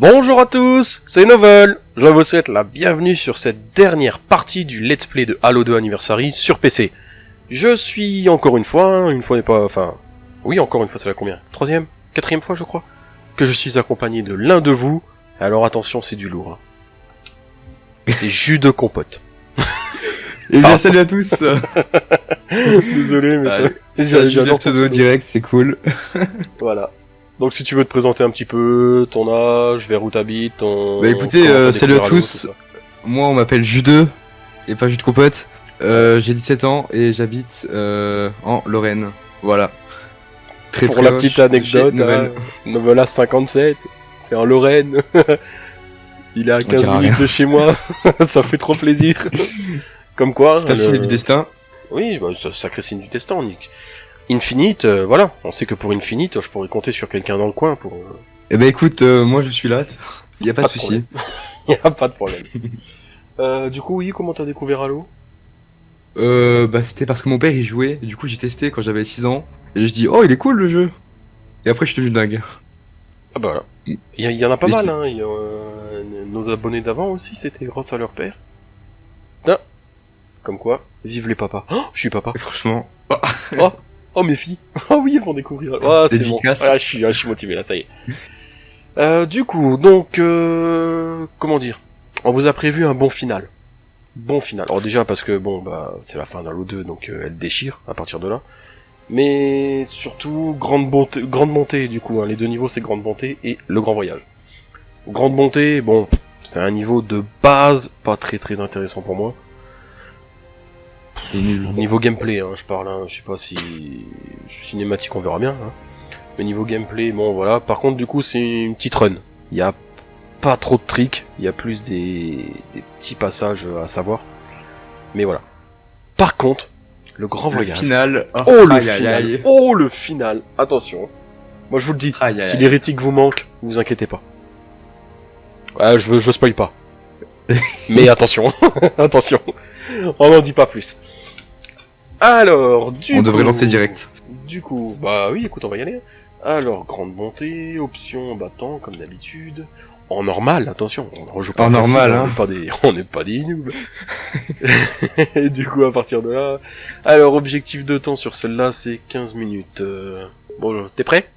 Bonjour à tous, c'est Novel. Je vous souhaite la bienvenue sur cette dernière partie du Let's Play de Halo 2 Anniversary sur PC. Je suis encore une fois, une fois n'est pas... Enfin... Oui, encore une fois, c'est la combien? Troisième? Quatrième fois, je crois? Que je suis accompagné de l'un de vous. Alors attention, c'est du lourd. hein. C'est jus de compote. Et bien salut à tous Désolé, mais ça... J'adore pseudo direct, c'est cool. Voilà. Donc si tu veux te présenter un petit peu, ton âge, vers où t'habites, ton... Bah, écoutez, euh, salut à tous. Moi on m'appelle Jus2, et pas Jus de compote. Euh, J'ai 17 ans et j'habite euh, en Lorraine. Voilà. Très Pour la petite anecdote, hein, Novella 57, c'est en Lorraine. Il est à 15 dira minutes rien. de chez moi, ça fait trop plaisir. Comme quoi, C'est un le- signe du destin. oui, bah, ça- sacré signe du destin, Nick. Infinite, euh, voilà, on sait que pour Infinite, je pourrais compter sur quelqu'un dans le coin pour... euh, Eh ben écoute, euh, moi je suis là, y a pas, Pas de souci. y a pas de problème. Euh, du coup, oui, comment t'as découvert Halo? Euh, bah c'était parce que mon père y jouait, et du coup j'ai testé quand j'avais 6 ans, et je dis oh il est cool le jeu. Et après je suis devenu dingue. Ah bah voilà. Il y, il en a pas mal, hein. il y a, euh, nos abonnés d'avant aussi, c'était grâce à leur père. Ah Comme quoi, vive les papas. Oh, je suis papa. Et franchement, Oh mes filles Oh oui, elles vont découvrir. Oh, c'est bon. Ah, je, suis, ah, je suis motivé là, ça y est. Euh, du coup, donc, euh, comment dire? On vous a prévu un bon final. Bon final. Alors déjà parce que bon bah c'est la fin d'Halo 2 donc euh, elle déchire à partir de là. Mais surtout grande bonté, grande montée du coup. hein. Les deux niveaux c'est grande bonté et le grand voyage. Grande bonté, bon c'est un niveau de base pas très très intéressant pour moi. Il est nul. Niveau gameplay, hein, je parle, hein, je sais pas si cinématique, on verra bien. Hein. Mais niveau gameplay, bon voilà. Par contre, du coup, c'est une petite run. Il y a pas trop de tricks, il y a plus des, des petits passages à savoir. Mais voilà. Par contre, le grand Le voyage. final. Oh, Oh le aïe, final. aïe. Oh le final. Attention. Moi je vous le dis. Aïe, si l'hérétique vous manque, vous inquiétez pas. Ouais, je veux, je spoil pas. Mais attention, attention. On n'en dit pas plus. Alors, du On devrait lancer direct. Du coup, bah oui, écoute, on va y aller. Alors, grande montée, option battant, comme d'habitude. En normal, attention, on rejoue pas En normal, on hein. n'est pas des, on n'est pas des noobs. Et du coup, à partir de là, alors objectif de temps sur celle-là, c'est 15 minutes. Euh, Bon, t'es prêt?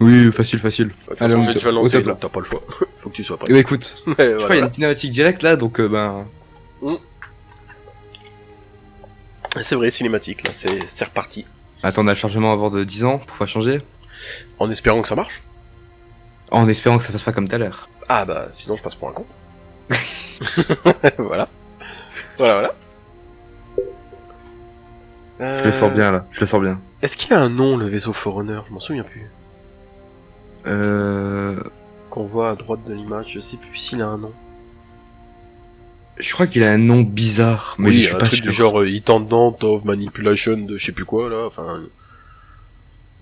Oui, facile, facile. Toute Allez, façon, on je vais te- déjà au lancer, donc t'as pas le choix. Faut que tu sois Eh prêt. ben écoute, je crois qu'il y a une cinématique directe là, donc euh, ben. C'est vrai, cinématique, là, c'est reparti. Attends, on a le chargement avant de 10 ans pour pas changer? En espérant que ça marche? En espérant que ça fasse pas comme tout à l'heure. Ah bah, sinon je passe pour un con. voilà. Voilà, voilà. Je le sens bien là, je le sens bien. Est-ce qu'il a un nom, le vaisseau Forerunner? Je m'en souviens plus. Euh. Qu'on voit à droite de l'image, je sais plus s'il a un nom. Je crois qu'il a un nom bizarre, mais oui, je suis un pas truc sûr. du genre euh, Intendant of Manipulation de je sais plus quoi, là, enfin...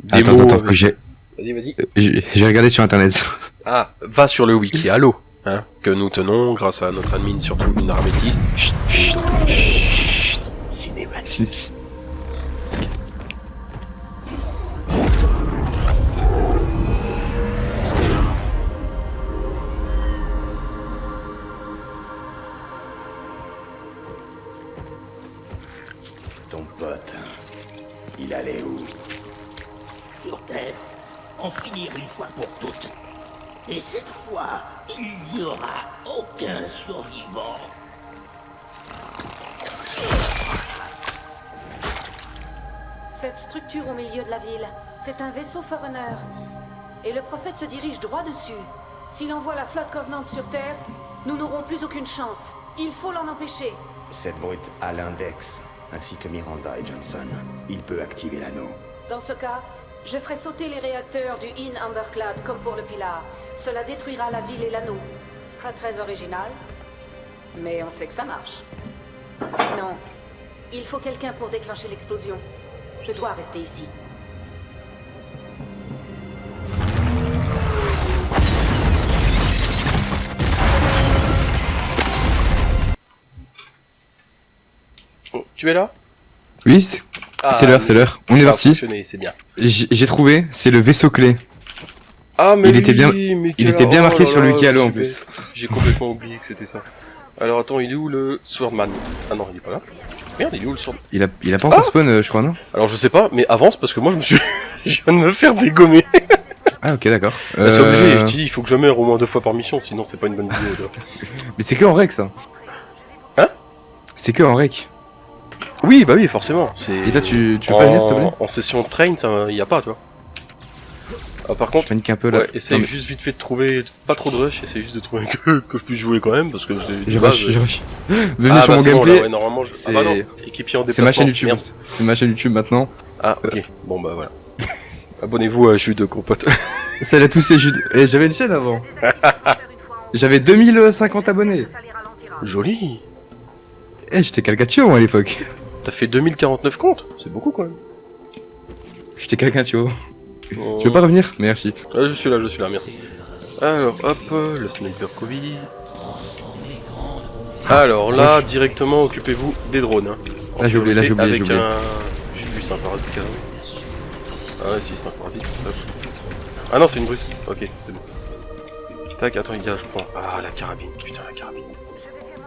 Des Attends, mots attends, j'ai Vas-y, vas-y. j'ai j'ai regardé sur internet. Ah, va sur le wiki Halo, hein, que nous tenons grâce à notre admin, surtout une armétiste. Chut, chut, chut. Cinématique. En finir une fois pour toutes. Et cette fois, il n'y aura aucun survivant. Cette structure au milieu de la ville, c'est un vaisseau Forerunner. Et le prophète se dirige droit dessus. S'il envoie la flotte Covenant sur Terre, nous n'aurons plus aucune chance. Il faut l'en empêcher. Cette brute a l'index, ainsi que Miranda et Johnson. Il peut activer l'anneau. Dans ce cas, je ferai sauter les réacteurs du In Amberclad comme pour le Pilar. Cela détruira la ville et l'anneau. Pas très original, mais on sait que ça marche. Non, il faut quelqu'un pour déclencher l'explosion. Je dois rester ici. Oh, tu es là? Oui, Ah, c'est l'heure, c'est l'heure. On est parti. J'ai trouvé, c'est le vaisseau clé. Ah, mais Il était bien- mais Il était bien marqué sur le en plus. J'ai complètement oublié que c'était ça. Alors attends, il est où le Swordman? Ah non, il est pas là. Merde, il est où le Swordman? Il a, il a pas encore Ah spawn, euh, je crois, non? Alors je sais pas, mais avance parce que moi je me suis. je viens de me faire dégommer. Ah, ok, d'accord. Bah, c'est obligé, Euh, je te dis, il faut que je meure au moins deux fois par mission, sinon c'est pas une bonne vidéo. Mais c'est que en rec, ça. Hein? C'est que en rec. Oui, bah oui, forcément. Et toi, tu, tu veux pas venir, s'il te plaît? En session de train, il y a pas, tu vois. Ah, par Je contre, panique un peu là. ouais, essaye Non, mais juste vite fait de trouver pas trop de rush, essaye juste de trouver que, que je puisse jouer quand même parce que c'est Je de base, rush, je rush. Venez Ah, sur bah, mon bon, gameplay. ouais, normalement, je... ah bah en c'est ma chaîne YouTube. C'est ma chaîne YouTube maintenant. Ah, ok, bon bah voilà. Abonnez-vous à Jus de Compote. Salut à tous, c'est Jude. Et j'avais une chaîne avant. J'avais 2050 abonnés. Joli Eh, j'étais Calcatio moi à l'époque. T'as fait 2049 comptes C'est beaucoup quand même. J'étais Calcatio. Oh. Tu veux pas revenir Merci. Ah, je suis là, je suis là, merci. Alors, hop, le sniper Covid. Alors là, directement, occupez-vous des drones. Hein. Là, j'ai oublié, là, j'ai oublié, j'ai oublié. un... J'ai vu, c'est un parasite carrément. Ah ouais, si, c'est un parasite. Hop. Ah non, c'est une brute. Ok, c'est bon. Tac, attends, il y a, je prends... Ah, la carabine. Putain, la carabine.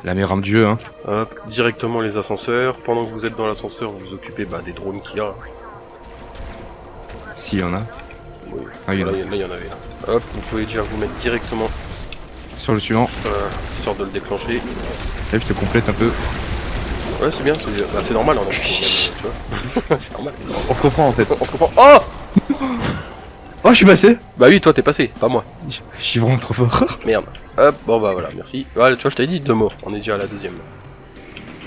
La meilleure arme du jeu, hein. Hop, directement les ascenseurs. Pendant que vous êtes dans l'ascenseur, vous vous occupez bah, des drones qu'il y a. S'il y en a. Oui. Ah, il y en là, a. il y- là, il y en avait là. Hop, vous pouvez déjà vous mettre directement, Sur le suivant. euh, histoire de le déclencher. Là, je te complète un peu. Ouais, c'est bien, c'est bah, c'est normal, vois. c'est normal. On se comprend en fait. On se comprend. Oh Oh, je suis passé Bah oui, toi t'es passé, pas moi. Je suis vraiment trop fort. Merde. Hop, bon bah voilà, merci. Voilà, tu vois, je t'avais dit deux morts, on est déjà à la deuxième.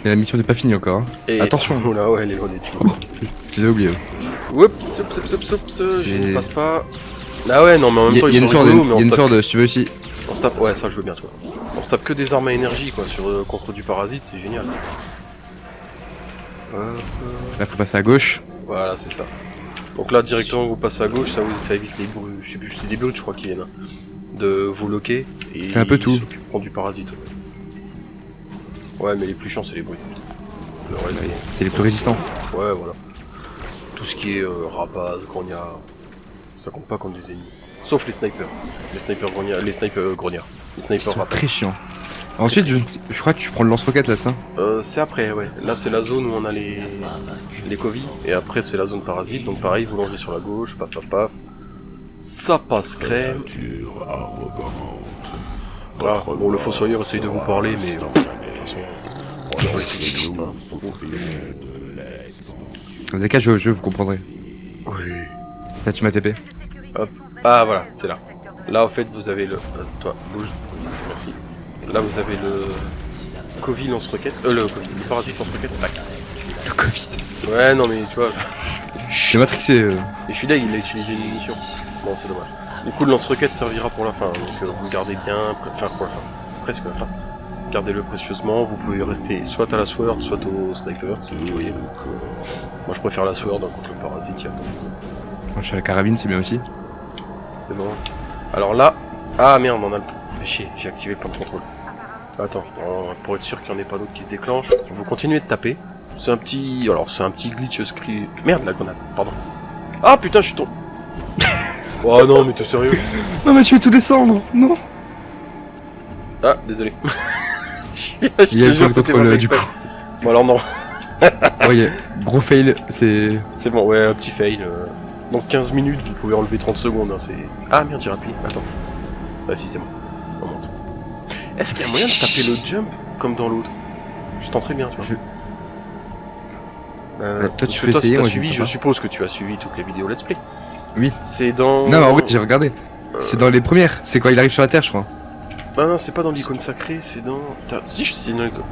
Et la mission n'est pas finie encore. hein. Et... Attention. Oula, ouais, elle est loin d'être finie. Je les ai oubliés. Oups, oups, oups, oups, oups, je ne passe pas. Ah ouais, non, mais en même Il y, temps, il y a ils une sont rigolos, il mais y a on une tape- sword, si tu veux aussi. On se tape, ouais, ça je veux bien, toi. On se tape que des armes à énergie, quoi, sur, euh, contre du parasite, c'est génial. Hop, euh, Là, faut passer à gauche. voilà, c'est ça. Donc là, directement, vous passez à gauche, ça, vous, ça évite les bruits, je sais plus, c'est des brutes, je crois, qui viennent. hein, De vous loquer. et C'est un peu tout. s'occuperont du parasite. Ouais, mais les plus chiants, c'est les bruits. Le reste, bon. C'est les plus résistants. Ouais, voilà. Tout ce qui est euh, rapace, grognard, ça compte pas contre des ennemis. Sauf les snipers. Les snipers grognards, les snipers grognards. Les Ils snipers sont très chiants. Ensuite, je, je crois que tu prends le lance-roquette là, ça. Euh, c'est après, ouais. Là, c'est la zone où on a les les Covid, et après c'est la zone parasite. Donc pareil, vous longez sur la gauche, paf paf paf. Ça passe crème. Voilà. Bon, le fossoyeur essaye de vous parler, mais de vous- avez qu'à au jeu, vous comprendrez. Oui. Là, tu m'as TP. Ah voilà, c'est là. Là en fait vous avez le... euh, toi, bouge. Merci. Là vous avez le... Covid lance-roquette. Euh le Covid, le parasite lance-roquette. Le Covid. Ouais non mais tu vois... Je suis matrixé. euh. Et je suis là, il a utilisé une munition. Bon c'est dommage. Du coup le lance-roquette servira pour la fin. Donc euh, vous gardez bien... Enfin pour la fin. Presque la fin. Gardez-le précieusement. Vous pouvez rester soit à la sword, soit au sniper, si vous voyez. Donc, euh, Moi je préfère la sword hein, contre le parasite. y a pas de- Moi, je suis à la carabine, c'est bien aussi. C'est bon. Alors là... Ah merde, on a le... Fais chier, j'ai activé le plan de contrôle. Attends, pour être sûr qu'il n'y en ait pas d'autres qui se déclenchent, vous continuez de taper. C'est un petit... Alors c'est un petit glitch script... Merde la grenade, pardon. Ah putain, je suis tombé... oh non, mais t'es sérieux? Non, mais tu veux tout descendre Non? Ah, désolé. je Il y a le contrôle euh, du coup. Bon alors non, Ouais, gros fail, c'est. c'est bon, ouais, un petit fail. euh. Donc 15 minutes, vous pouvez enlever 30 secondes, hein, c'est... Ah merde, j'ai appuyé, attends. Ah si, c'est bon. On monte. Est-ce qu'il y a moyen de taper le jump comme dans l'autre? Je tenterai bien, tu vois. Je- Euh, Ouais, toi, tu peux toi, si moi, suivi, je suppose que tu as suivi toutes les vidéos let's play. Oui. C'est dans... Non, en vrai, j'ai regardé. Euh, C'est dans les premières. C'est quand il arrive sur la Terre, je crois. Ah non, c'est pas dans l'icône sacrée, c'est dans... Si, je- c'est dans l'icône...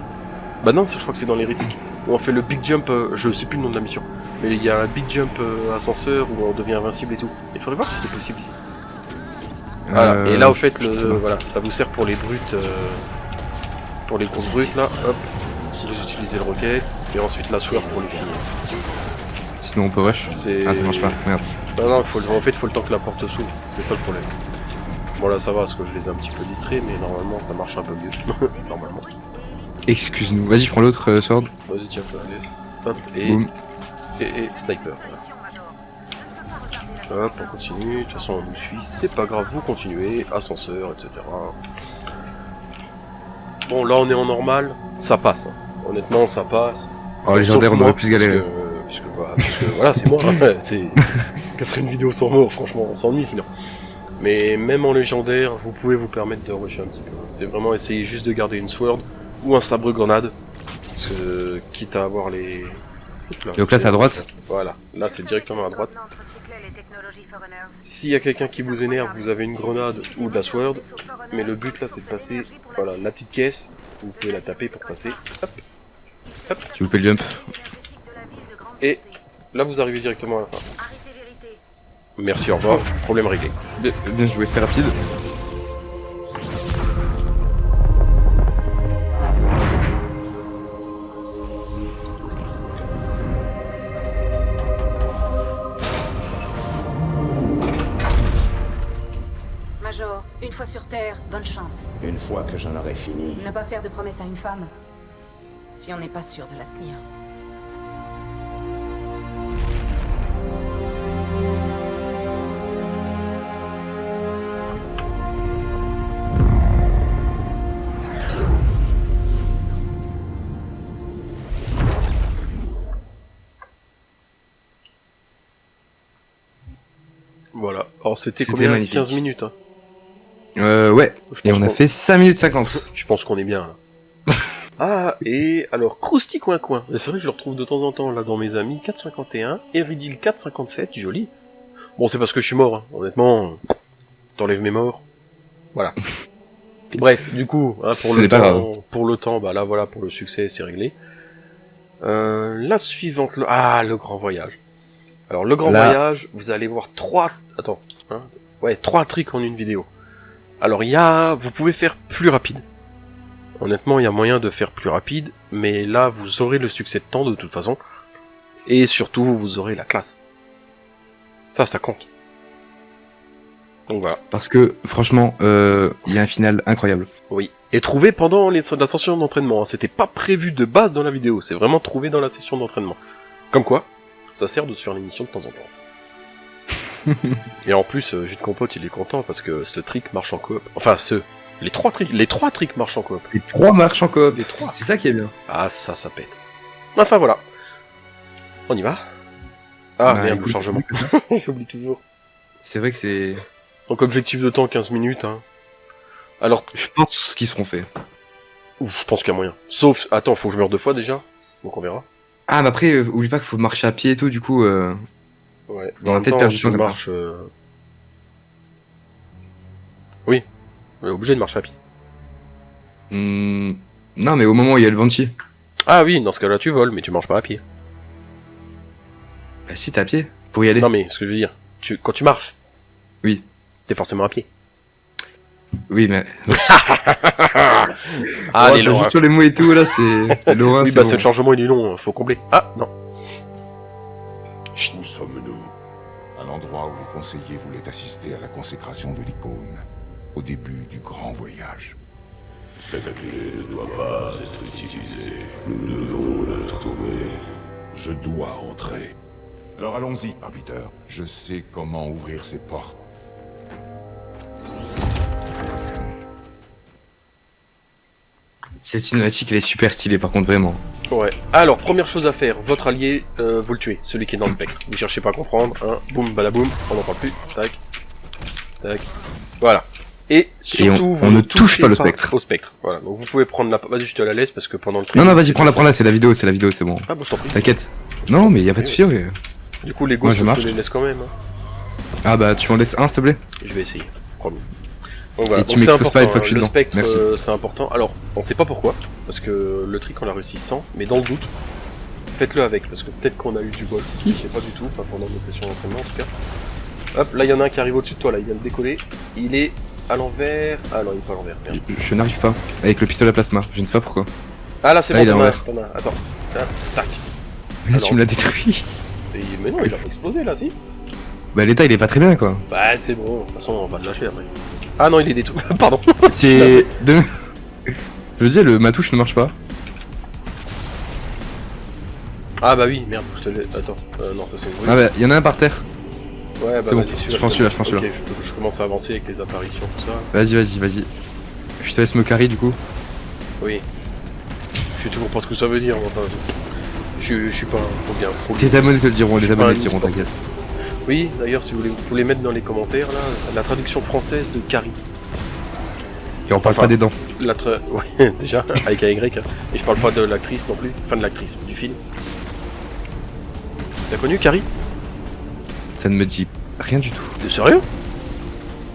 Bah non, je crois que c'est dans l'hérétique. Où on fait le big jump, euh, je sais plus le nom de la mission. Mais il y a un big jump euh, ascenseur où on devient invincible et tout. Il faudrait voir si c'est possible ici. Voilà, Euh, et là, au fait, le, voilà, ça vous sert pour les brutes, euh, pour les grosses brutes, là, hop, vous utilisez le roquette, et ensuite la sword pour les filles. Sinon, on peut rush. Ah, ça marche pas. Merde. Non, non, faut le... en fait, faut le temps que la porte s'ouvre, c'est ça le problème. Bon, là, ça va, parce que je les ai un petit peu distraits, mais normalement, ça marche un peu mieux. normalement. Excuse-nous. Vas-y, je prends l'autre euh, sword. Vas-y, tiens, laisse. Hop, et, et, et sniper. voilà. Hop, on continue. De toute façon, on nous suit. C'est pas grave, vous continuez. Ascenseur, etc. Bon, là, on est en normal. Ça passe. hein. Honnêtement, ça passe. En légendaire, Sauf on aurait plus galéré. Puisque, puisque, voilà, parce que, voilà, c'est moi. hein. c'est... Une vidéo sans mort, franchement, on s'ennuie sinon. Mais même en légendaire, vous pouvez vous permettre de rusher un petit peu. C'est vraiment essayer juste de garder une sword ou un sabre grenade. Parce que, quitte à avoir les. Hop Donc là, c'est à droite? Voilà, là c'est directement à droite. S'il y a quelqu'un qui vous énerve, vous avez une grenade ou de la sword. Mais le but là, c'est de passer. Voilà, la petite caisse. Vous pouvez la taper pour passer. Hop. J'ai loupé le jump? Et là, vous arrivez directement à la fin. Merci, au revoir. Problème réglé. Bien, bien joué, c'était rapide. Sur Terre, bonne chance. Une fois que j'en aurai fini, Ne pas faire de promesses à une femme. Si on n'est pas sûr de la tenir. Voilà. Alors, c'était C'était combien? magnifique. 15 minutes. Hein. Euh, ouais. Et on a fait 5 minutes 50. Je pense qu'on est bien là. ah, et alors, Krusty Coin Coin. C'est vrai que je le retrouve de temps en temps là dans mes amis. 451, Eridil 457, joli. Bon, c'est parce que je suis mort, hein. honnêtement. T'enlèves mes morts. Voilà. Bref, du coup, hein, pour, le temps, pour le temps, bah là voilà, pour le succès, c'est réglé. Euh, la suivante, le... ah, le grand voyage. Alors, le grand Là. voyage, vous allez voir trois, attends, hein, ouais, trois tricks en une vidéo. Alors, il y a, vous pouvez faire plus rapide. Honnêtement, il y a moyen de faire plus rapide, mais là, vous aurez le succès de temps de toute façon. Et surtout, vous aurez la classe. Ça, ça compte. Donc voilà. Parce que, franchement, euh, il y a un final incroyable. Oui. Et trouvé pendant les, la session d'entraînement. hein. C'était pas prévu de base dans la vidéo. C'est vraiment trouvé dans la session d'entraînement. Comme quoi, ça sert de sur l'émission de temps en temps. Et en plus, euh, Jus de Compote, il est content parce que ce trick marche en coop. Enfin, ce. Les trois tricks, les trois tricks marchent en coop. Les trois marches en coop. Les trois. C'est ça qui est bien. Ah, ça, ça pète. Enfin, voilà. On y va? Ah, Bah, merde, écoute, chargement. J'oublie toujours. C'est vrai que c'est. Donc, objectif de temps, 15 minutes. Hein. Alors, Je pense qu'ils seront faits. ouf, je pense qu'il y a moyen. Sauf, attends, faut que je meure deux fois déjà. Donc, on verra. Ah, mais après, euh, oublie pas qu'il faut marcher à pied et tout, du coup. Euh... Ouais. On a En même peut-être temps, perdu si du temps je comme ça. marche... euh, Oui. On est obligé de marcher à pied. hmm, Non, mais au moment où il y a le Banshee. Ah oui, dans ce cas-là, tu voles, mais tu marches pas à pied. Bah, si, t'es à pied pour y aller. Non, mais ce que je veux dire, tu... quand tu marches... Oui. T'es forcément à pied. Oui, mais. Ah, Oh, les joue hein. sur les mots et tout, là, c'est. Oui, c'est bah, bon. ce chargement, il est long, faut combler. Ah, non. Sommes-nous À l'endroit où les conseillers voulaient assister à la consécration de l'icône, au début du grand voyage. Cette clé ne doit pas être utilisée. Nous devons la trouver. Je dois entrer. Alors allons-y, arbiteur. Je sais comment ouvrir ces portes. Cette cinématique, elle est super stylée, par contre, vraiment. Ouais. Alors, première chose à faire, votre allié, euh, vous le tuez, celui qui est dans le spectre. Vous cherchez pas à comprendre, hein. Boum, badaboum, on n'en parle plus. Tac. Tac. Voilà. Et surtout, on- vous on ne touche pas le spectre. Au spectre. Voilà. Donc vous pouvez prendre la. Vas-y, je te la laisse parce que pendant le Non, training, non, vas-y, prends-la, prends-la, c'est la vidéo, c'est la vidéo, c'est bon. Ah bon, je t'en prie. T'inquiète. Non, mais y a pas de souci, ouais. Du coup, les gosses, je te les laisse quand même. hein. Ah, bah, tu m'en laisses un, s'il te plaît? Je vais essayer. Promis. Donc voilà. Et tu m'exposes pas important, une fois que hein. je suis Le dedans. spectre, Merci. euh, c'est important. Alors, on sait pas pourquoi, parce que le trick on l'a réussi sans, mais dans le doute, faites-le avec, parce que peut-être qu'on a eu du bol. Je sais pas du tout, pas pendant nos sessions d'entraînement en tout cas. Hop, là il y en a un qui arrive au-dessus de toi, là, il vient de décoller. Il est à l'envers. Ah non, il est pas à l'envers. merde. Je, je n'arrive pas. Avec le pistolet à plasma, je ne sais pas pourquoi. Ah là, c'est Là, bon, il est à t'en as, l'envers. t'en as. Attends. Ah, tac. Mais là, Alors. tu me l'as détruit. Et- mais non, il a pas explosé là, si Bah, l'état, il est pas très bien, quoi. Bah, c'est bon, de toute façon, on va le lâcher après. Ah non, il est détruit. Pardon. C'est. de... Je veux dire, le... ma touche ne marche pas. Ah bah oui, merde, je te l'ai. Attends. Euh, non, ça c'est une Ah, bah, y en a un par terre. Ouais, bah C'est bon, je pense celui-là, je Ok, celui-là. je, je commence à avancer avec les apparitions, tout ça. Vas-y, vas-y, vas-y. Je te laisse me carry du coup. Oui. Je sais toujours pas ce que ça veut dire. Enfin, je, je suis pas un trop bien. Tes abonnés te le diront, les abonnés te diront, t'inquiète. Oui, d'ailleurs, si vous voulez, vous pouvez mettre dans les commentaires là la traduction française de Carrie. Et on parle Enfin. pas des dents. La tra... Ouais, déjà, avec un Y. hein. Et je parle pas de l'actrice non plus. Enfin, de l'actrice, du film. T'as connu Carrie? Ça ne me dit rien du tout. T'es sérieux?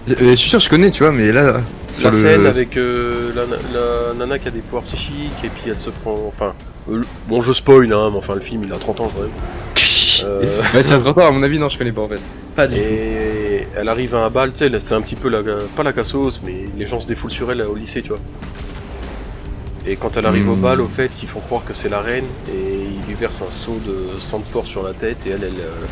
Euh, je suis sûr que je connais, tu vois, mais là. La le- scène avec euh, la, la nana qui a des pouvoirs psychiques et puis elle se prend. Enfin. euh, bon, je spoil, hein, mais enfin, le film il a 30 ans quand même. Euh, Ouais, c'est à 30 ans, à mon avis, non, je connais pas en fait. Pas du tout. Et elle arrive à un bal, tu sais, là, c'est un petit peu la, pas la cassos, mais les gens se défoulent sur elle au lycée, tu vois. Et quand elle arrive au Hmm. bal, au fait, ils font croire que c'est la reine, et ils lui versent un seau de sang de porc sur la tête, et elle, elle euh,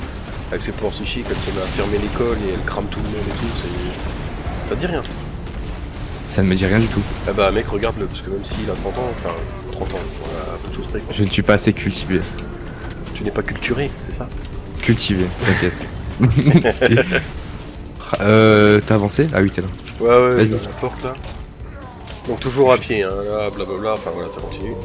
avec ses pouvoirs psychiques, elle se met à fermer l'école, et elle crame tout le monde et tout, c'est... Ça te dit rien Ça ne me dit rien du tout. Ah bah mec, regarde-le, parce que même s'il a 30 ans, enfin, 30 ans, voilà, à peu de choses près, quoi. Je ne suis pas assez cultivé. Tu n'es pas culturé, c'est ça Cultivé, t'inquiète. euh, t'as avancé Ah oui, t'es là. Ouais, ouais, la porte là. Donc toujours à pied, hein, là, blablabla, enfin voilà, ça continue.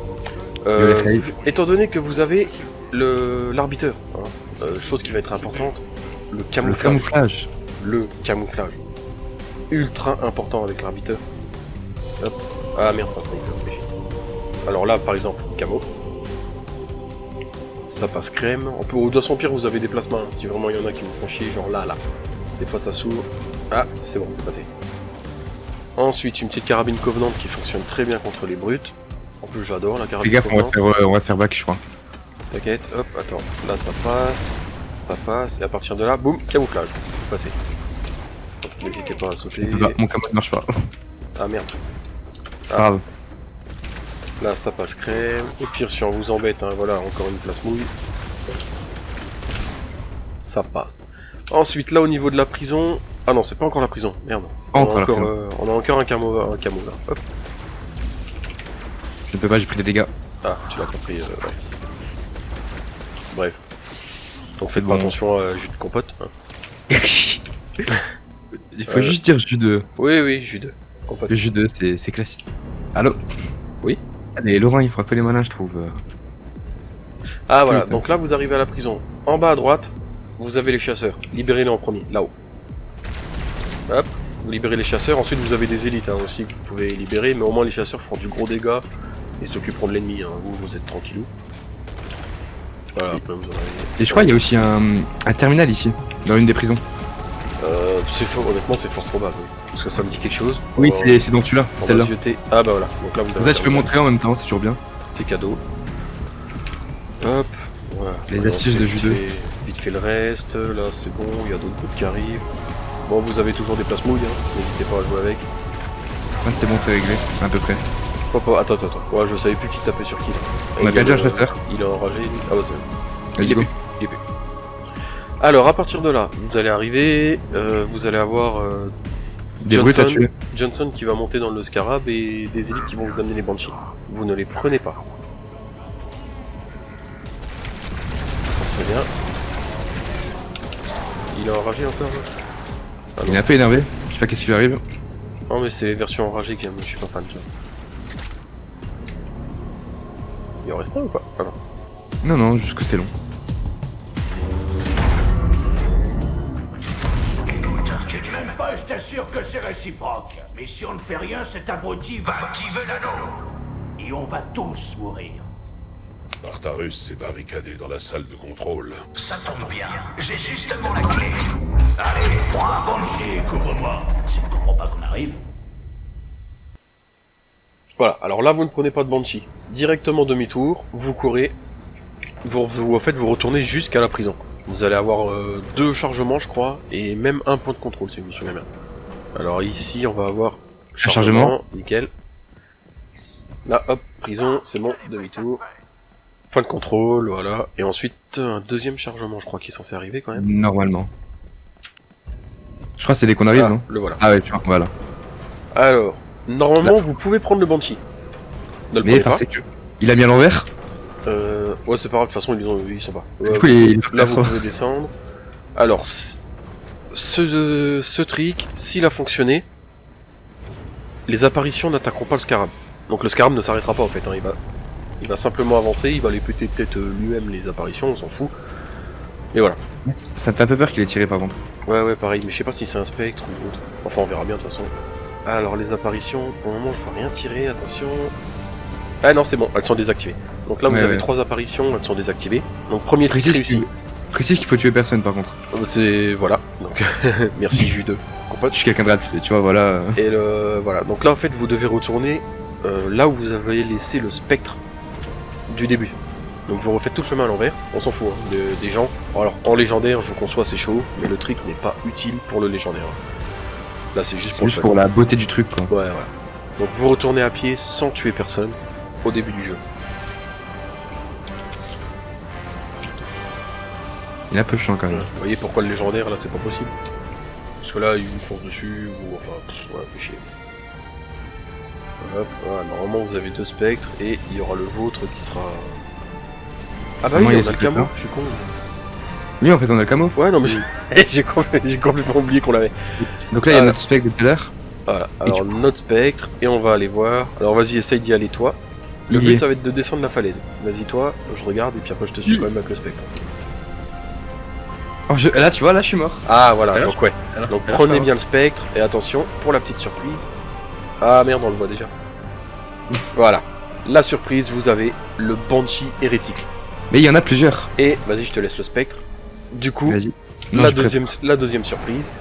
Euh, étant donné que vous avez le l'arbiteur, hein, euh, chose qui va être importante, le Le camouflage. Le camouflage. Ultra important avec l'arbiteur. Hop. Ah merde, sniper. oui. Alors là, par exemple, camo. Ça passe crème. On peut, dans son pire, vous avez des placements. hein, si vraiment il y en a qui vous font chier, genre là, là. Des fois ça s'ouvre. Ah, c'est bon, c'est passé. Ensuite, une petite carabine Covenant qui fonctionne très bien contre les brutes. En plus, j'adore la carabine gaffe, on va, se faire, euh, on va se faire back, je crois. T'inquiète, hop, attends. Là, ça passe. Ça passe. Et à partir de là, boum, camouflage. Passé. N'hésitez pas à sauter. Mon camo ne marche pas. Ah merde. C'est grave. Là, ça passe crème. Au pire, si on vous embête, hein, voilà, encore une place mouille. Ça passe. Ensuite, là, au niveau de la prison... Ah non, c'est pas encore la prison, merde. On a Encore la euh, on a encore un camo, un camo là. Hop. Je ne peux pas, j'ai pris des dégâts. Ah, tu l'as compris, euh, ouais. Bref. Donc faites pas attention à jus de compote. hein. Il faut Euh. juste dire jus de. Oui, oui, jus de compote. Le jus de, c'est c'est classique. Allô? Oui Allez, Laurent, il faut appeler les malins, je trouve. Ah voilà, donc là vous arrivez à la prison. En bas à droite, vous avez les chasseurs. Libérez-les en premier, là-haut. Hop, vous libérez les chasseurs. Ensuite vous avez des élites hein, aussi que vous pouvez libérer, mais au moins les chasseurs font du gros dégât et s'occuperont de l'ennemi. Hein. Vous, vous êtes tranquillou. Voilà, après vous en avez. Et je crois qu'il y a aussi un, un terminal ici, dans une des prisons. Euh, c'est fort, honnêtement c'est fort probable. oui. Parce que ça me dit quelque chose. Oui, va- c'est dans celui-là, celle-là. Ah bah voilà, donc là vous avez. ça, tu peux montrer en même temps, c'est toujours bien. C'est cadeau. Hop, voilà. Les Voilà, astuces de judo. Vite fait, le reste, là c'est bon, il y a d'autres groupes qui arrivent. Bon, vous avez toujours des places mouilles, hein. n'hésitez pas à jouer avec. Ah, c'est bon, c'est réglé, à peu près. Hop, hop, attends, attends, attends. Ouais, je savais plus qui tapait sur qui. là. On a perdu un chasseur. Il est enragé. Ah bah c'est bon. Il est est. Alors, à partir de là, vous allez arriver, euh, vous allez avoir euh, Des brutes à Johnson. tuer. Johnson qui va monter dans le scarab et des élites qui vont vous amener les banshees. Vous ne les prenez pas. Très bien. Il est enragé encore là Il est un peu énervé, je sais pas qu'est-ce qui lui arrive. Non mais c'est les versions enragées qui je suis pas fan tu vois. Il en reste un ou pas? Ah non. Non, non, juste que c'est long. Même pas, je t'assure que c'est réciproque. Mais si on ne fait rien, cet abruti va activer l'anneau. Et on va tous mourir. Artarus s'est barricadé dans la salle de contrôle. Ça tombe bien, j'ai justement la clé. Allez, prends un banshee et couvre-moi. Si on comprend pas qu'on arrive. Voilà, alors là vous ne prenez pas de Banshee. Directement demi-tour, vous courez, vous, vous, en fait vous retournez jusqu'à la prison. Vous allez avoir euh, deux chargements je crois, et même un point de contrôle si je me souviens bien. Alors ici on va avoir chargement. nickel. Là hop, prison, c'est bon, demi-tour. Point de contrôle, voilà. Et ensuite un deuxième chargement je crois qui est censé arriver quand même. Normalement. Je crois que c'est dès qu'on arrive, Ah, non le voilà. Ah ouais, tu vois, voilà. Alors, normalement vous pouvez prendre le Banshee. Ne le Mais pas. parce que. Il a mis à l'envers Euh, ouais, c'est pas grave, de toute façon, ils, ont- ils sont pas. Du coup, il est là, vous pouvez descendre. Alors, ce, ce trick, s'il a fonctionné, les apparitions n'attaqueront pas le scarab. Donc le scarab ne s'arrêtera pas en fait, hein, il, va, il va simplement avancer, il va les péter peut-être euh, lui-même les apparitions, on s'en fout. Et voilà. Ça me fait un peu peur qu'il ait tiré par contre. Ouais ouais pareil, mais je sais pas si c'est un spectre ou autre. Enfin on verra bien de toute façon. Alors les apparitions, pour le moment je vois rien tirer, attention. Ah non c'est bon, elles sont désactivées. Donc là vous Ouais, avez ouais. trois apparitions, elles sont désactivées. Donc premier Précise réussi. qu'il précise qu'il faut tuer personne par contre. C'est voilà. Donc merci Jus 2. Je suis quelqu'un de rapide, tu vois, voilà. Et le, voilà, donc là en fait vous devez retourner euh, là où vous avez laissé le spectre du début. Donc vous refaites tout le chemin à l'envers, on s'en fout hein, de- des gens. Alors en légendaire je conçois c'est chaud, mais le trick n'est pas utile pour le légendaire. Là c'est juste pour juste pour la beauté du truc quoi. Ouais voilà. Donc vous retournez à pied sans tuer personne au début du jeu. Il est un peu chiant quand même. Vous voyez pourquoi le légendaire là c'est pas possible? Parce que là il vous fonce dessus ou enfin pff, ouais fait chier. Hop, voilà, normalement vous avez deux spectres et il y aura le vôtre qui sera. Ah bah Comment oui, il on a le camo, je suis con. Oui, en fait, on a le camo. Ouais non mais j'ai- j'ai compl- j'ai complètement oublié qu'on l'avait. Donc là, il y a Ah. notre spec de tout à l'heure. Voilà, alors notre spectre et on va aller voir. Alors vas-y essaye d'y aller toi. Le but ça va être de descendre la falaise. Vas-y toi, je regarde et puis après je te suis quand même avec le spectre. Oh, je- Là, tu vois, là, je suis mort. Ah voilà, Alors, donc ouais. Alors, Donc alors, prenez bien le spectre et attention pour la petite surprise. Ah merde, on le voit déjà. voilà. La surprise, vous avez le Banshee hérétique. Mais il y en a plusieurs. Et vas-y, je te laisse le spectre. Du coup. Non, la, deuxième, la deuxième surprise,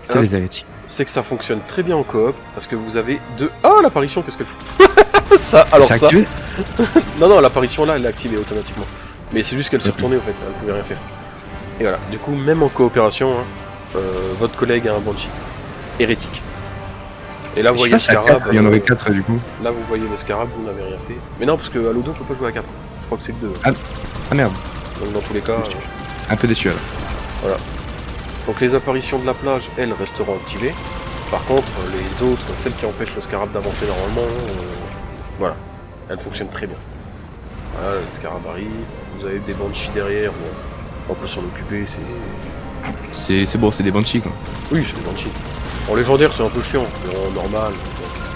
C'est les hérétiques. c'est que ça fonctionne très bien en coop parce que vous avez deux. Ah, l'apparition, qu'est-ce qu'elle fout? Ça, alors ça. activé Non, non, l'apparition là, elle est activée automatiquement. Mais c'est juste qu'elle s'est retournée en fait, elle pouvait rien faire. Et voilà, du coup, même en coopération, hein, euh, votre collègue a un Banshee hérétique. Et là, vous voyez le à scarab. il y en euh, aurait 4 du coup. Là, vous voyez le scarab, vous n'avez rien fait. Mais non, parce que Halo 2, on peut pas jouer à 4. Je crois que c'est que 2. Ah merde, Donc, dans tous les cas. euh, un peu déçu alors. Donc, les apparitions de la plage, elles, resteront activées. Par contre, les autres, celles qui empêchent le scarab d'avancer normalement, euh, voilà, elles fonctionnent très bien. Voilà, le scarab arrive. Vous avez des banshees derrière, bon, on peut s'en occuper, c'est. C'est bon, c'est des banshees quoi. Oui, c'est des banshees. En légendaire, c'est un peu chiant, mais en normal.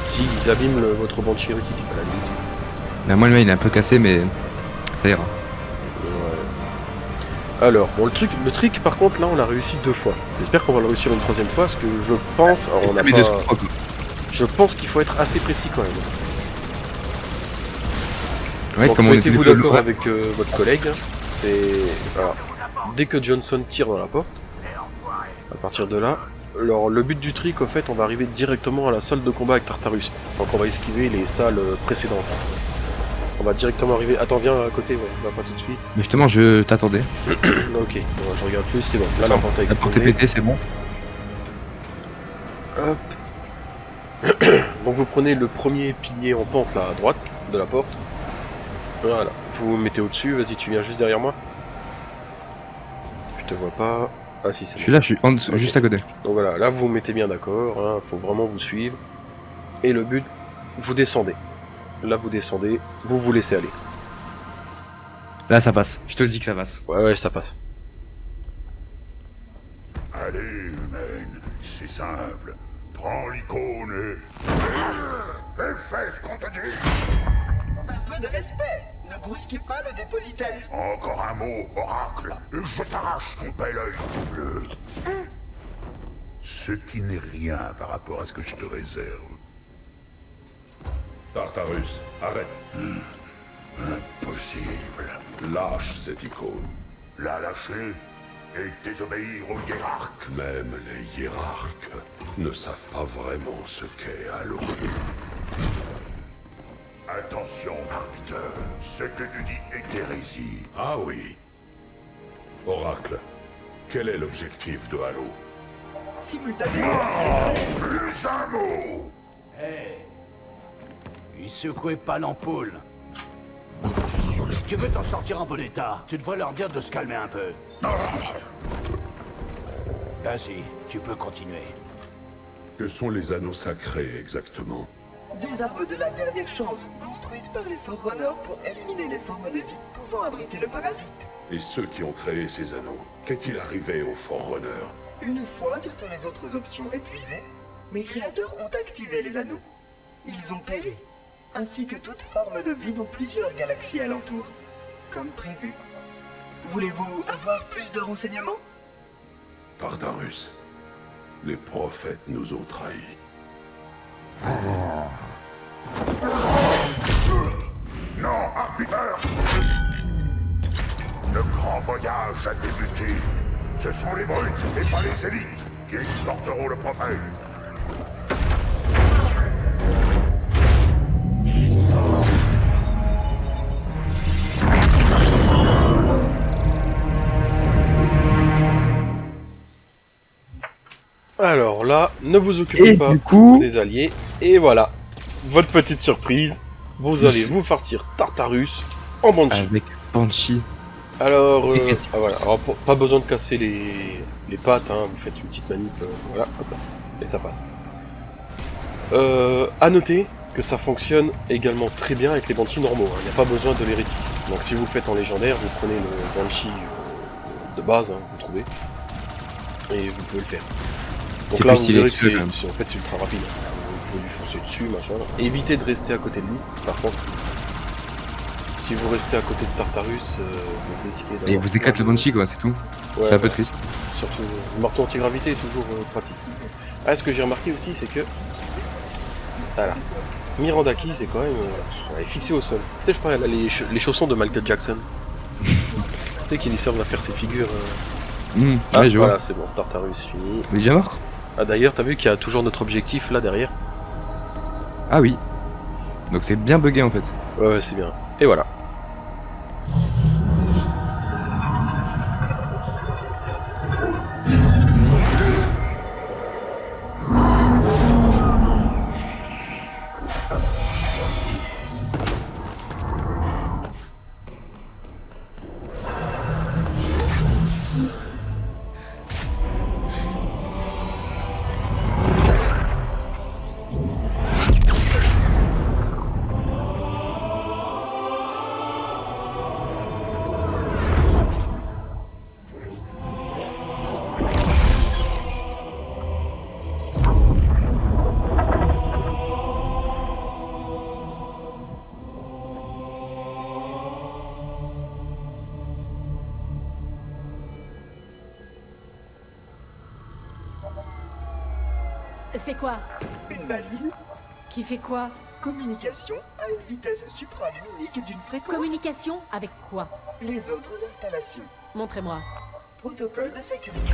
Si, ils abîment le- votre banshee hérétique, à la limite. Moi, le mien, il est un peu cassé, mais ça ira. Ouais. Alors, bon, le truc, le trick, par contre, là, on l'a réussi deux fois. J'espère qu'on va le réussir une troisième fois, parce que je pense, alors on a pas, je pense qu'il faut être assez précis quand même. Ouais, Donc, comme on était mettez-vous plutôt d'accord avec euh, votre collègue. C'est, dès que Johnson tire dans la porte, à partir de là, alors le but du trick, au fait, on va arriver directement à la salle de combat avec Tartarus. Donc, on va esquiver les salles euh, précédentes. On va directement arriver. Attends, viens à côté, ouais, va pas tout de suite. Mais justement, je t'attendais. ok, bon, je regarde juste, c'est bon. Là, la porte La est pétée, c'est bon. Hop. Donc vous prenez le premier pilier en pente là à droite de la porte. Voilà. Vous vous mettez au-dessus. Vas-y, tu viens juste derrière moi. Je te vois pas. Ah si, c'est Je suis là, je suis en dessous, juste à côté. Donc voilà, là vous vous mettez bien d'accord. Hein, faut vraiment vous suivre. Et le but, vous descendez. Là vous descendez. Vous vous laissez aller. Là, ça passe. Je te le dis que ça passe. Ouais, ouais, ça passe. Allez, humaine, c'est simple. Prends l'icône et... Et fais ce qu'on te dit peu de respect. Ne brusquez pas le dépositaire. Encore un mot, oracle, je t'arrache ton bel œil tout bleu. Ce qui n'est rien par rapport à ce que je te réserve. Tartarus, arrête. Impossible. Lâche cette icône. La lâcher et désobéir au hiérarque. Même les hiérarques ne savent pas vraiment ce qu'est Halo. Attention, arbiteur. Ce que tu dis est hérésie. Ah oui. Oracle, quel est l'objectif de Halo? Simultanément, Plus un mot Il secouait pas l'ampoule. Si tu veux t'en sortir en bon état, tu devrais leur dire de se calmer un peu. Vas-y, tu peux continuer. Que sont les anneaux sacrés exactement? Des armes de la dernière chance construites par les Forerunners pour éliminer les formes de vie pouvant abriter le parasite. Et ceux qui ont créé ces anneaux, qu'est-il arrivé aux Forerunner Une fois toutes les autres options épuisées, mes créateurs ont activé les anneaux. Ils ont péri, ainsi que toute forme de vie dans plusieurs galaxies alentour, comme prévu. Voulez-vous avoir plus de renseignements? Tartarus. Les prophètes nous ont trahis. Voyage a débuté. Ce sont les brutes et pas les élites qui escorteront le prophète. Alors là, ne vous occupez Et pas du coup- des alliés. Et voilà, votre petite surprise. Vous allez vous farcir Tartarus en Banshee. Avec Banshee. Alors, euh, ah, voilà. Alors, pour- pas besoin de casser les, les pattes, hein. vous faites une petite manip, euh, voilà, hop et ça passe. Euh, à noter que ça fonctionne également très bien avec les Banshees normaux, hein. il n'y a pas besoin de l'hérétique. Donc si vous faites en légendaire, vous prenez le Banshee euh, de base, hein, vous trouvez, et vous pouvez le faire. Donc C'est là, plus vous verrez que c'est- en fait c'est ultra rapide. Vous pouvez lui foncer dessus, machin. Évitez de rester à côté de lui, par contre. Si vous restez à côté de Tartarus, euh, vous risquez d'avoir Et vous éclate le Banshee, quoi, c'est tout. Ouais, c'est un peu triste. Surtout, le marteau antigravité est toujours euh, pratique. Ah, ce que j'ai remarqué aussi, c'est que. Voilà. Miranda Key, c'est quand même. euh, elle est fixée au sol. Tu sais, je a les, cha- les chaussons de Michael Jackson. tu sais, qui lui servent à faire ses figures. euh. Hum, Ah, ouais, je voilà, c'est bon, Tartarus fini. Il est déjà mort? Ah, d'ailleurs, t'as vu qu'il y a toujours notre objectif là derrière? Ah oui. Donc c'est bien bugué en fait. Ouais, ouais, c'est bien. Et voilà. C'est quoi Une balise Qui fait quoi Communication à une vitesse supraluminique d'une fréquence. Communication avec quoi Les autres installations. Montrez-moi. Protocole de sécurité.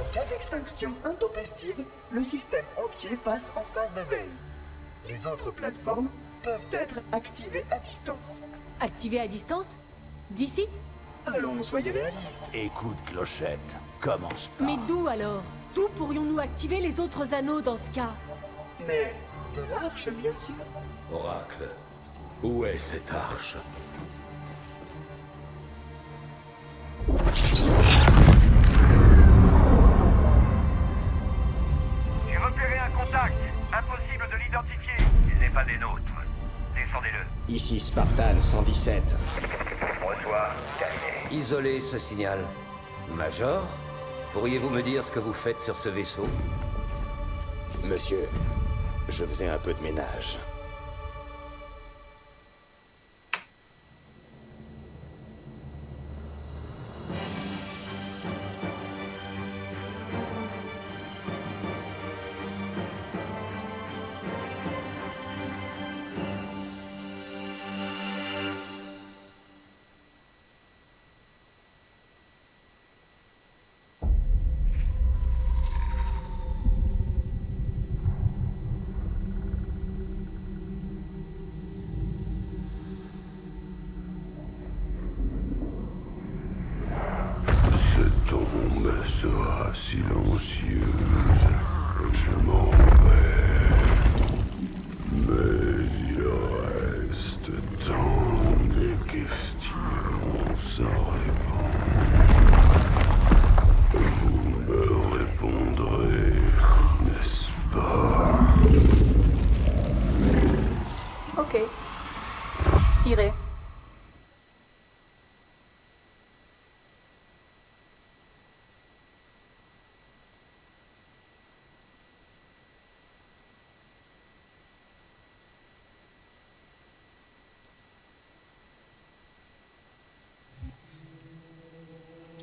Au cas d'extinction intempestive, le système entier passe en phase de veille. Les autres plateformes peuvent être activées à distance. Activé à distance D'ici Allons, soyez réalistes. Écoute, Clochette, commence pas. Mais d'où alors D'où pourrions-nous activer les autres anneaux dans ce cas Mais de l'arche, bien sûr. Oracle, où est cette arche? J'ai repéré un contact. Impossible de l'identifier. Il n'est pas des nôtres. Descendez-le. Ici Spartan 117. Reçois. Terminé. Isolez ce signal. Major, pourriez-vous me dire ce que vous faites sur ce vaisseau? Monsieur, je faisais un peu de ménage.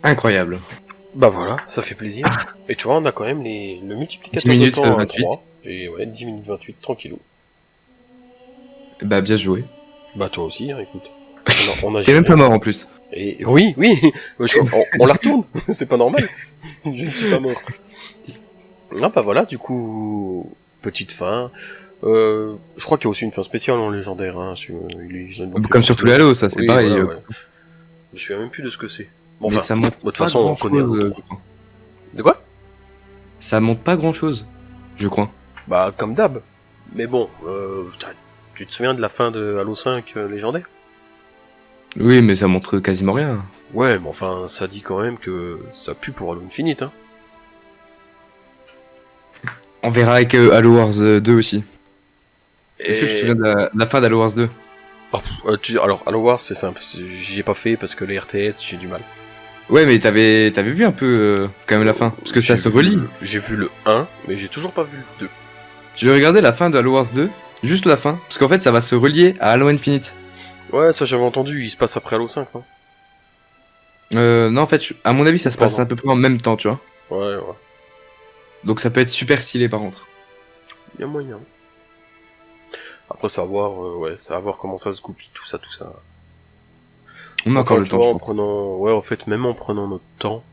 Incroyable. Bah voilà, ça fait plaisir. Et tu vois, on a quand même les, le multiplicateur 10 minutes, de temps euh, à 28. 3. Et ouais, 10 minutes 28, tranquillou. Bah, bien joué. Bah toi aussi, hein, écoute. On a, on a T'es même pas mort en plus. Et oui, oui, je- on, on la retourne, c'est pas normal. Je ne suis pas mort. Ah bah voilà, du coup, petite fin. Euh, je crois qu'il y a aussi une fin spéciale en légendaire. Hein, sur- ils ont Comme sur tous les Halo, ça, c'est Oui, pareil. voilà, euh. ouais. Je me souviens même plus de ce que c'est. Bon, mais enfin, ça monte de toute pas façon, on grand-chose, connaît. euh, Halo. De quoi? Ça monte pas grand chose, je crois. Bah comme d'hab. Mais bon, euh, tu te souviens de la fin de Halo 5 euh, légendaire? Oui, mais ça montre quasiment rien. Ouais, mais enfin, ça dit quand même que ça pue pour Halo Infinite. Hein. On verra avec euh, Halo Wars euh, 2 aussi. Est-ce que je te souviens de la, de la fin d'Halo Wars 2 Oh, pff, euh, tu- alors, Halo Wars, c'est simple. J'y ai pas fait parce que les RTS, j'ai du mal. Ouais, mais t'avais t'avais vu un peu euh, quand même la fin, parce que ça se relie. J'ai vu le 1, mais j'ai toujours pas vu le 2. Tu regardais la fin de Halo Wars 2, juste la fin, parce qu'en fait ça va se relier à Halo Infinite. Ouais, ça j'avais entendu, il se passe après Halo 5, non Euh, non, en fait, à mon avis, ça se passe à peu près en même temps, tu vois. Ouais, ouais. Donc ça peut être super stylé par contre. Il y a moyen. Après, ça va voir, euh, ouais, ça va voir comment ça se goupille, tout ça, tout ça. On a encore le temps. vois, en prenant, ouais, en fait, même en prenant notre temps,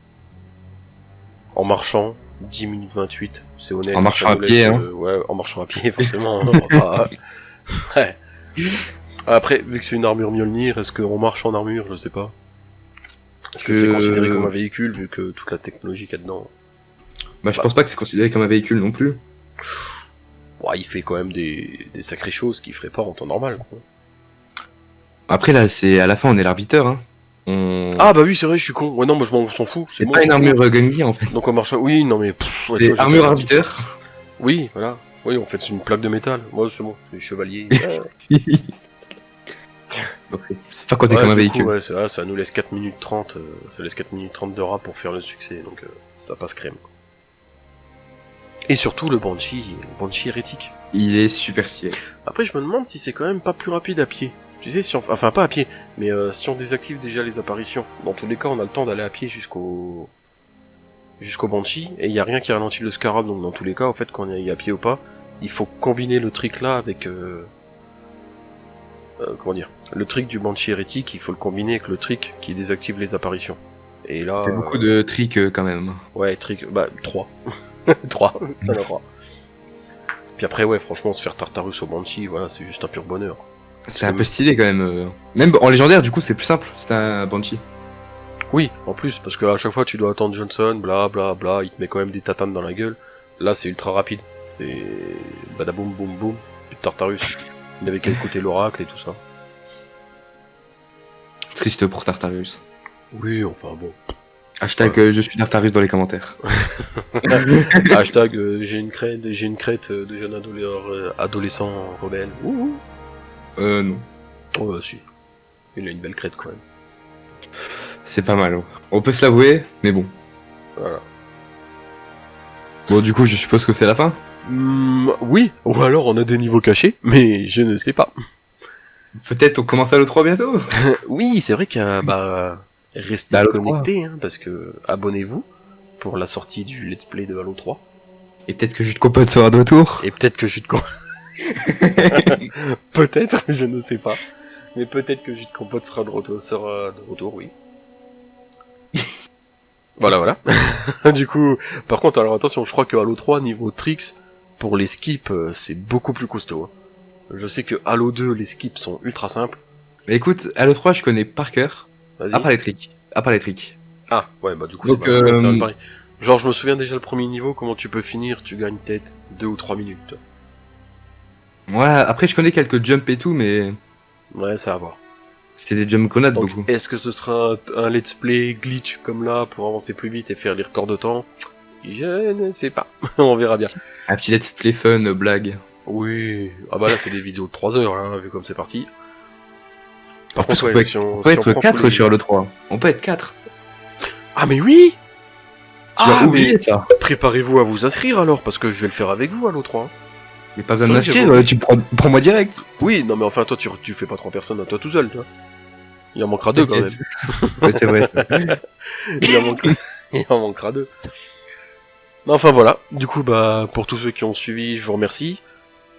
en marchant, 10 minutes 28, c'est honnête. En marchant à pied, hein. euh, ouais, en marchant à pied, forcément. hein, on va pas- ouais. Après, vu que c'est une armure Mjolnir, est-ce qu'on marche en armure? Je sais pas. Est-ce que c'est Je- considéré comme un véhicule, vu que toute la technologie qu'il y a dedans? Bah, je pense pas que c'est considéré comme un véhicule non plus. Ouais, il fait quand même des, des sacrées choses qu'il ferait pas en temps normal, quoi. Après là, c'est à la fin, on est l'arbitre, hein. On... Ah bah oui, c'est vrai, je suis con. Ouais, non, moi je m'en s'en fous. c'est pas une armure euh, Gungi en fait. Donc on marche. Oui, non mais. pff, ouais, C'est toi, j'étais armure arbiteur. Oui, voilà. Oui, en fait, c'est une plaque de métal. Moi, c'est bon, c'est chevalier. c'est pas compté Ouais, comme un coup, véhicule. ouais, ça, ça nous laisse 4 minutes 30. euh, ça laisse 4 minutes 30 de rap pour faire le succès, donc euh, ça passe crème. Et surtout le Banshee, le Banshee hérétique. Il est super stylé. Après, je me demande si c'est quand même pas plus rapide à pied. Tu sais, si on... enfin pas à pied, mais euh, si on désactive déjà les apparitions, dans tous les cas, on a le temps d'aller à pied jusqu'au jusqu'au Banshee, et il y a rien qui ralentit le Scarab, donc dans tous les cas, en fait, quand on y est à pied ou pas, il faut combiner le trick là avec euh... euh, comment dire, le trick du Banshee hérétique, il faut le combiner avec le trick qui désactive les apparitions. Et là, Il fait beaucoup de tricks euh, quand même. Ouais, trick, bah, 3. 3, il y en a trois. Puis après, ouais, franchement, se faire Tartarus au Banshee, voilà, c'est juste un pur bonheur. C'est un peu stylé quand même. euh. Même en légendaire, du coup, c'est plus simple. C'est un Banshee. Oui, en plus, parce qu'à chaque fois, tu dois attendre Johnson, bla bla bla, il te met quand même des tatanes dans la gueule. Là, c'est ultra rapide. C'est badaboum boum boum, puis Tartarus. Il avait qu'à écouter l'oracle et tout ça. Triste pour Tartarus. Oui, enfin bon. Hashtag euh, je suis Tartarus dans les commentaires. Hashtag euh, j'ai une crête, j'ai une crête de jeune adolescent, adolescent rebelle. Ouh. Euh, non. Oh, bah, si. Il a une belle crête quand même. C'est pas mal. hein. On peut se l'avouer, mais bon. Voilà. Bon, du coup, je suppose que c'est la fin. Hmm, oui, ou alors on a des niveaux cachés, mais je ne sais pas. Peut-être on commence à l'E3 bientôt. oui, c'est vrai qu'il y a, bah, restez Halo connectés, hein, parce que abonnez-vous pour la sortie du Let's Play de Halo 3. Et peut-être que de Compote sera de retour. Et peut-être que Compote... peut-être, je ne sais pas. Mais peut-être que de Compote sera de retour, sera de retour, oui. voilà, voilà. du coup, par contre, alors attention, je crois que Halo 3, niveau tricks, pour les skips, euh, c'est beaucoup plus costaud. hein. Je sais que Halo 2, les skips sont ultra simples. Mais écoute, à l'E3, je connais par cœur. Vas-y. À part les tricks. À part les tricks. Ah, ouais, bah du coup, Donc, euh, pareil. Genre, je me souviens déjà le premier niveau, comment tu peux finir, tu gagnes peut-être 2 ou 3 minutes. Ouais, après, je connais quelques jumps et tout, mais Ouais, ça va voir. c'était des jump grenades Donc, beaucoup. est-ce que ce sera un, un let's play glitch comme là pour avancer plus vite et faire les records de temps? Je ne sais pas. On verra bien. Un petit let's play fun, euh, blague. Oui. Ah bah là, c'est des vidéos de 3 heures, là, vu comme c'est parti. Par En plus, contre, on ouais, peut, si être- on, on peut si on être prend 4 tous les- sur l'E3. On peut être 4. Ah mais oui Tu Ah, as oublié mais ça. Préparez-vous à vous inscrire alors, parce que je vais le faire avec vous à l'O3. A pas besoin de m'inscrire, tu prends, prends-moi direct. Oui, non mais enfin, toi, tu, tu fais pas trois personnes à toi tout seul, toi. Il en manquera deux quand même. Ouais, c'est vrai. il, en manquera... il en manquera deux. Non, enfin voilà. Du coup, bah, pour tous ceux qui ont suivi, je vous remercie.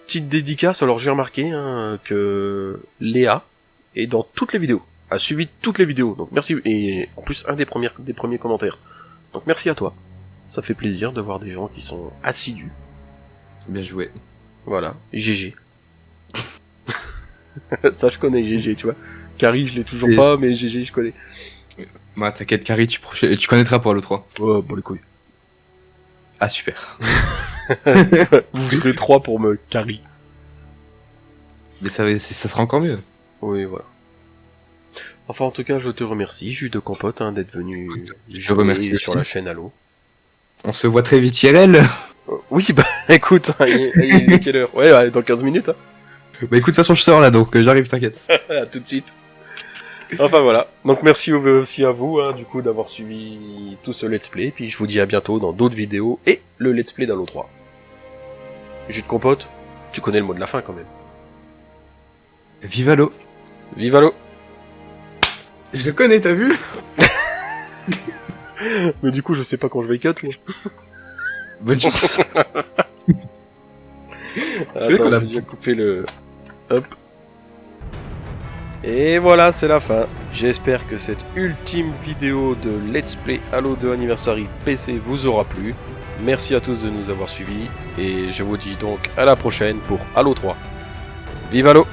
Petite dédicace, alors j'ai remarqué hein, que Léa est dans toutes les vidéos, a suivi toutes les vidéos, donc merci, et en plus un des premiers, des premiers commentaires. Donc merci à toi. Ça fait plaisir de voir des gens qui sont assidus. Bien joué. Voilà, GG. Ça je connais GG, tu vois. Carrie, je l'ai toujours Et- pas, mais GG, je connais. Bah, t'inquiète, Carrie, tu, tu connaîtras pour le 3. Oh, bon les couilles. Ah, super. Vous serez trois pour me carry. Mais ça, va- ça sera encore mieux. Oui, voilà. Enfin, en tout cas, je te remercie, Jus de Compote, hein, d'être venu Je jouer remercie sur aussi. la chaîne Halo. On se voit très vite, IRL. Euh, oui, bah écoute, hein, il est, il est quelle heure Ouais, ouais, dans 15 minutes. Hein. Bah écoute, de toute façon, je sors là, donc euh, j'arrive, t'inquiète. à tout de suite. Enfin voilà. Donc merci au- aussi à vous, hein, du coup, d'avoir suivi tout ce let's play. Puis je vous dis à bientôt dans d'autres vidéos et le let's play d'Halo 3. Jus de compote, tu connais le mot de la fin quand même. Vive Halo. Vive Halo Je le connais, t'as vu? Mais du coup, je sais pas quand je vais cut, moi. Bonne chance. Attends, vrai qu'on a- déjà coupé le... Hop. Et voilà, c'est la fin. J'espère que cette ultime vidéo de Let's Play Halo 2 Anniversary PC vous aura plu. Merci à tous de nous avoir suivis. Et je vous dis donc à la prochaine pour Halo 3. Vive Halo